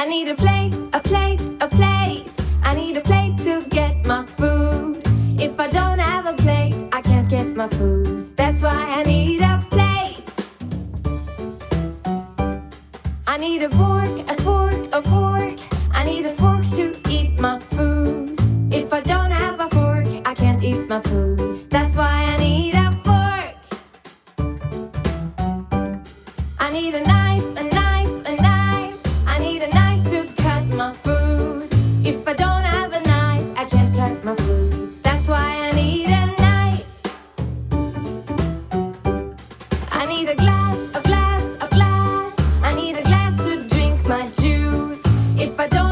I need a plate, a plate, a plate. I need a plate to get my food. If I don't have a plate, I can't get my food. That's why I need a plate. I need a fork, a fork, a fork. I need a fork to eat my food. If I don't have a fork, I can't eat my food. That's why I need a fork. I need a knife, a knife. a glass, a glass, a glass. I need a glass to drink my juice. If I don't